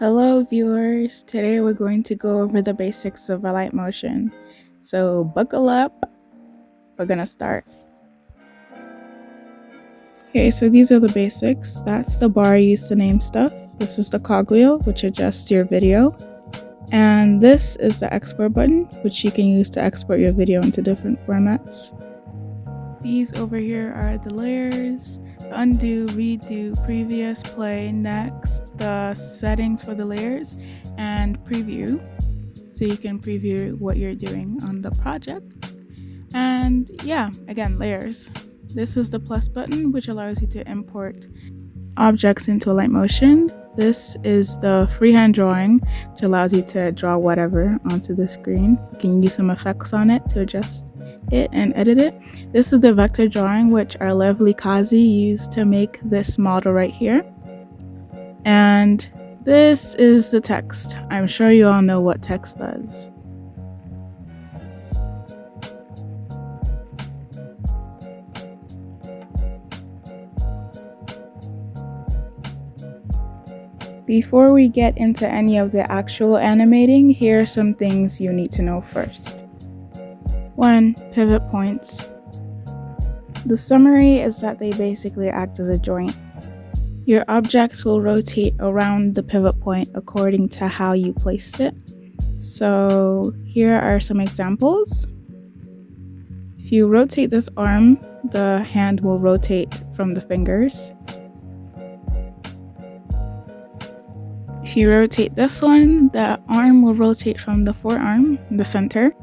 Hello viewers, today we're going to go over the basics of Alight Motion. So buckle up, we're gonna start. Okay, so these are the basics. That's the bar used to name stuff. This is the cogwheel, which adjusts your video. And this is the export button, which you can use to export your video into different formats. These over here are the layers, undo, redo, previous, play, next, the settings for the layers, and preview. So you can preview what you're doing on the project. And yeah, again, layers. This is the plus button, which allows you to import objects into Alight Motion. This is the freehand drawing, which allows you to draw whatever onto the screen. You can use some effects on it to adjust it and edit it. This is the vector drawing which our lovely Kazi used to make this model right here. And this is the text. I'm sure you all know what text does. Before we get into any of the actual animating, here are some things you need to know first. 1. Pivot points. The summary is that they basically act as a joint. Your objects will rotate around the pivot point according to how you placed it. So here are some examples. If you rotate this arm, the hand will rotate from the fingers. If you rotate this one, the arm will rotate from the forearm, the center.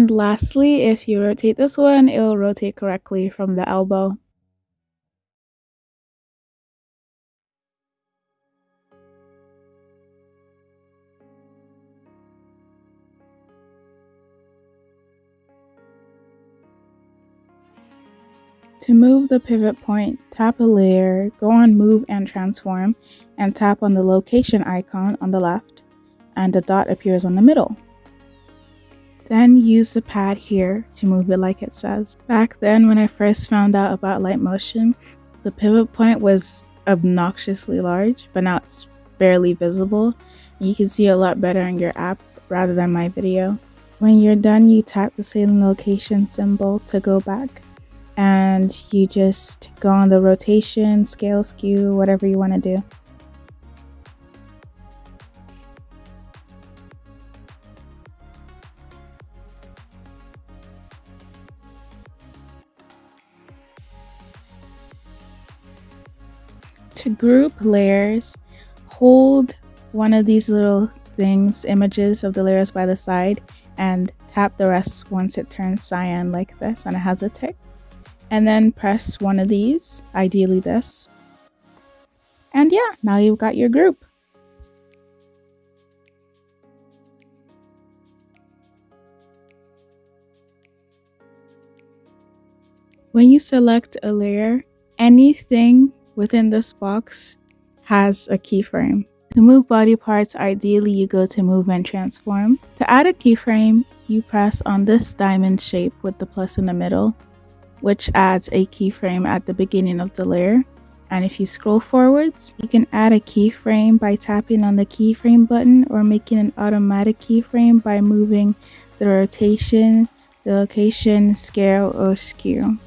And lastly, if you rotate this one, it will rotate correctly from the elbow. To move the pivot point, tap a layer, go on move and transform, and tap on the location icon on the left, and a dot appears on the middle. Then use the pad here to move it like it says. Back then when I first found out about Alight Motion, the pivot point was obnoxiously large, but now it's barely visible. You can see a lot better in your app rather than my video. When you're done, you tap the same location symbol to go back and you just go on the rotation, scale, skew, whatever you want to do. To group layers, hold one of these little things, images of the layers by the side, and tap the rest once it turns cyan like this and it has a tick. And then press one of these, ideally this. And yeah, now you've got your group. When you select a layer, anything within this box has a keyframe. To move body parts, ideally you go to move and transform. To add a keyframe, you press on this diamond shape with the plus in the middle, which adds a keyframe at the beginning of the layer. And if you scroll forwards, you can add a keyframe by tapping on the keyframe button or making an automatic keyframe by moving the rotation, the location, scale, or skew.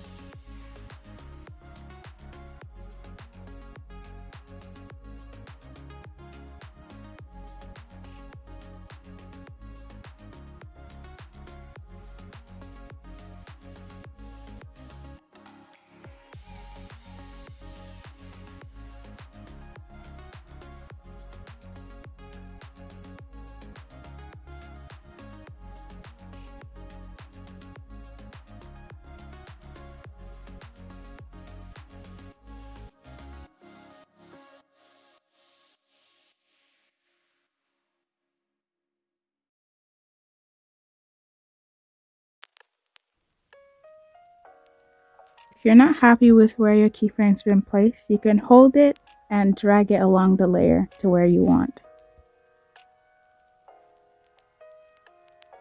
If you're not happy with where your keyframe's been placed, you can hold it and drag it along the layer to where you want.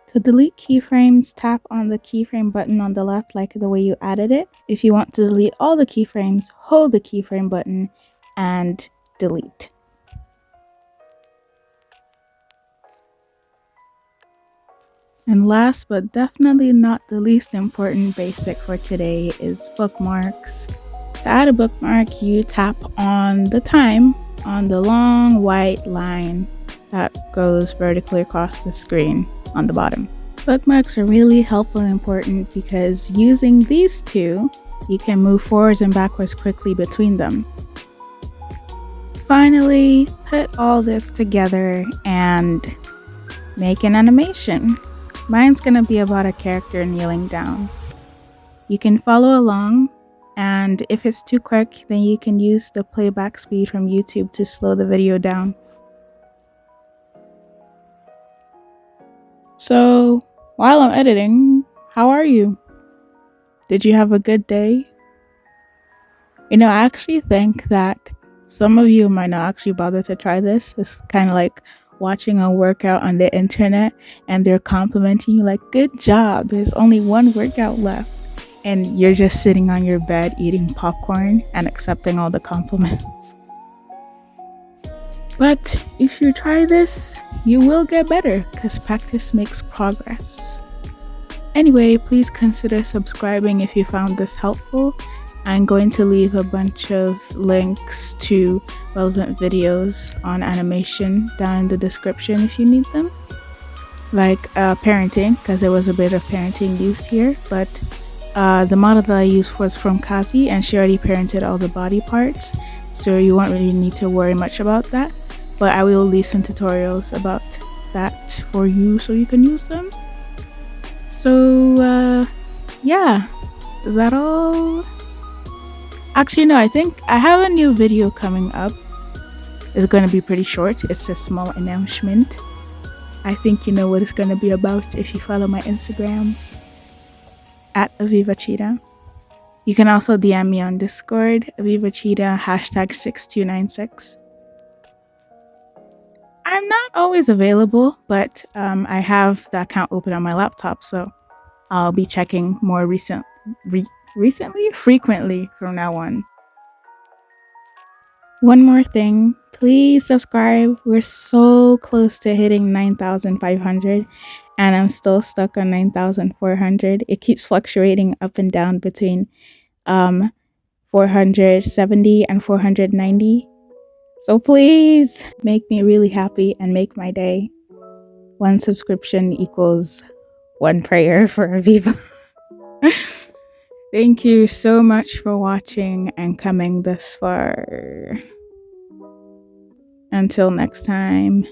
To delete keyframes, tap on the keyframe button on the left like the way you added it. If you want to delete all the keyframes, hold the keyframe button and delete. And last but definitely not the least important basic for today is bookmarks. To add a bookmark, you tap on the time on the long white line that goes vertically across the screen on the bottom. Bookmarks are really helpful and important because using these two, you can move forwards and backwards quickly between them. Finally, put all this together and make an animation. Mine's gonna be about a character kneeling down. You can follow along and if it's too quick, then you can use the playback speed from YouTube to slow the video down. So, while I'm editing, how are you? Did you have a good day? You know, I actually think that some of you might not actually bother to try this. It's kind of like watching a workout on the internet and they're complimenting you, like, good job, there's only one workout left. And you're just sitting on your bed eating popcorn and accepting all the compliments. But if you try this, you will get better because practice makes progress. Anyway, please consider subscribing if you found this helpful. I'm going to leave a bunch of links to relevant videos on animation down in the description if you need them. Like uh, parenting, because there was a bit of parenting use here, but uh, the model that I used was from Kazi and she already parented all the body parts, so you won't really need to worry much about that but I will leave some tutorials about that for you so you can use them. So uh, yeah, is that all? Actually no, I think I have a new video coming up. It's going to be pretty short. It's a small announcement. I think you know what it's going to be about if you follow my Instagram at Aviva Cheetah. You can also DM me on Discord, Aviva Cheetah, hashtag 6296. I'm not always available, but um, I have the account open on my laptop, so I'll be checking more recent, re recently, frequently from now on. One more thing, please subscribe. We're so close to hitting 9,500 and I'm still stuck on 9,400. It keeps fluctuating up and down between um, 470 and 490. So please make me really happy and make my day. One subscription equals one prayer for Aviva. Thank you so much for watching and coming this far. Until next time.